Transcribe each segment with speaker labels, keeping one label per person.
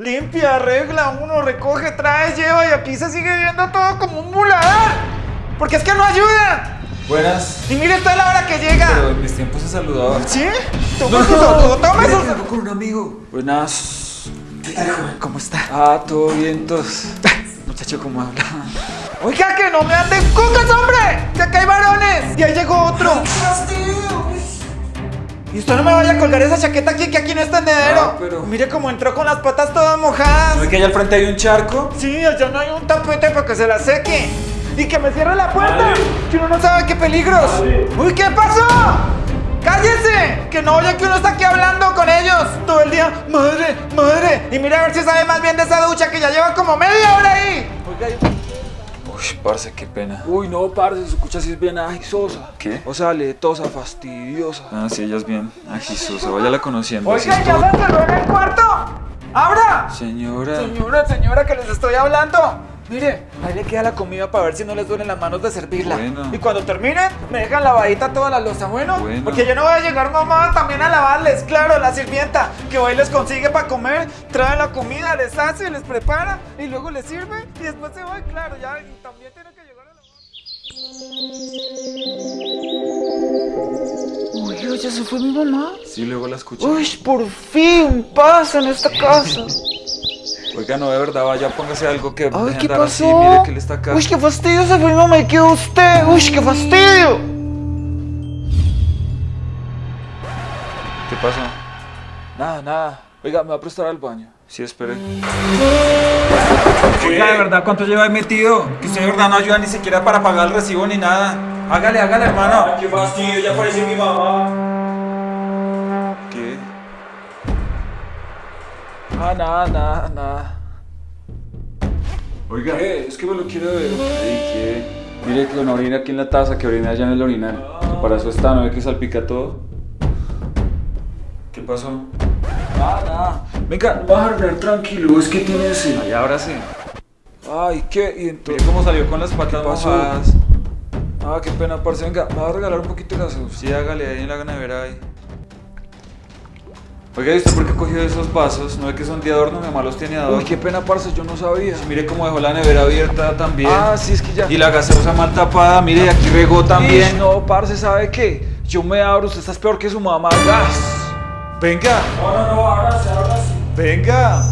Speaker 1: Limpia, arregla, uno recoge, trae, lleva y aquí se sigue viendo todo como un muladar. Porque es que no ayuda.
Speaker 2: Buenas.
Speaker 1: Y mire, es la hora que llega.
Speaker 2: Pero en mis tiempos se saludaba.
Speaker 1: ¿Sí? Toma su saludo, toma
Speaker 2: vengo con un amigo. Buenas.
Speaker 1: ¿Qué tal, joven? ¿Cómo está?
Speaker 2: Ah, todo bien, tos. Muchacho, ¿cómo habla?
Speaker 1: Oiga, que no me anden cucas, hombre. Que acá hay varones. Y ahí llegó otro. Y usted no me vaya a colgar esa chaqueta aquí, que aquí no es tendedero.
Speaker 2: Ah, pero-
Speaker 1: Mire cómo entró con las patas todas mojadas.
Speaker 2: ¿No es que allá al frente hay un charco?
Speaker 1: Sí, allá no hay un tapete para que se la seque. Y que me cierre la puerta. Que uno no sabe qué peligros. Uy, ¿qué pasó? ¡Cállese! Que no oye que uno está aquí hablando con ellos todo el día. Madre, madre. Y mira a ver si sabe más bien de esa ducha que ya lleva como media hora ahí. Oiga,
Speaker 2: Uy, parce, qué pena.
Speaker 3: Uy, no, parce, se escucha así es bien agisosa.
Speaker 2: ¿Qué?
Speaker 3: O sea, letosa, fastidiosa.
Speaker 2: Ah, sí, ella es bien agisosa. Váyala conociendo. así
Speaker 1: Oiga, ¿ya
Speaker 2: todo.
Speaker 1: encerró en el cuarto? ¡Abra!
Speaker 2: Señora.
Speaker 1: Señora, señora, que les estoy hablando. Mire, ahí le queda la comida para ver si no les duelen las manos de servirla. Y cuando terminen, me dejan lavadita toda la losa, ¿bueno?
Speaker 2: Bueno.
Speaker 1: Porque yo no voy a llegar mamá también a lavarles, claro, la sirvienta que hoy les consigue para comer, trae la comida, les hace, les prepara y luego les sirve y después se va, claro, ya y también tiene que llegar a lavar. Uy, ya se fue mi mamá.
Speaker 2: Sí, luego la escuché.
Speaker 1: Uy, por fin, paz en esta casa.
Speaker 2: Oiga, no, de verdad, vaya, póngase algo que
Speaker 1: Ay, ¿qué
Speaker 2: andar así.
Speaker 1: pasó?
Speaker 2: Mire que él está acá.
Speaker 1: Uy, qué fastidio se fue mi mamá y quedó usted. Uy, qué fastidio.
Speaker 2: ¿Qué pasó?
Speaker 3: Nada, nada. Oiga, me va a prestar al baño.
Speaker 2: Sí, espere.
Speaker 4: Oiga, de verdad, ¿cuánto lleva ahí metido? Que usted de verdad no ayuda ni siquiera para pagar el recibo ni nada. Hágale, hágale, hermano. qué fastidio, ya apareció mi mamá.
Speaker 3: Ah, nada, nada, nada.
Speaker 2: Oiga.
Speaker 3: Eh, es que me lo quiero ver.
Speaker 2: Ay, ¿qué? Mire que no orina aquí en la taza, que orina allá en el orinal. Para eso está, ¿no ve que salpica todo? ¿Qué pasó?
Speaker 3: Nada, nada. Venga, va a dormir tranquilo, es que tiene ese.
Speaker 2: Ahora sí.
Speaker 3: Ay, ¿qué? Y
Speaker 2: Mire
Speaker 3: entonces.
Speaker 2: cómo salió con las patas mojadas.
Speaker 3: Ah, qué pena, parce. Venga, me va a regalar un poquito de gaseosa.
Speaker 2: Sí, hágale ahí en la nevera ahí. Oiga, ¿y usted por qué cogió esos vasos? ¿No ve que son de adorno? Mi mamá los tiene de adorno.
Speaker 3: Uy, qué pena, parce, yo no sabía.
Speaker 2: Mire cómo dejó la nevera abierta también.
Speaker 3: Ah, sí, es que ya.
Speaker 2: Y la gaseosa mal tapada, mire, y aquí regó también.
Speaker 3: no, parce, ¿sabe qué? Yo me abro, usted está peor que su mamá. Gas.
Speaker 2: Venga,
Speaker 4: No, no, ahora sí.
Speaker 2: venga.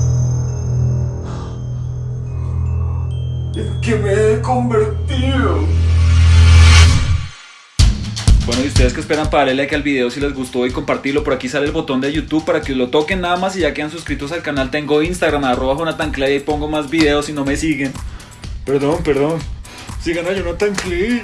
Speaker 4: ¿En qué me he convertido?
Speaker 2: Bueno, y ustedes que esperan para darle like al video si les gustó y compartirlo, por aquí sale el botón de YouTube para que lo toquen nada más y ya quedan suscritos al canal. Tengo Instagram, arroba Jonathan Clay y pongo más videos si no me siguen. Perdón, perdón. Sigan a Jonathan Clay.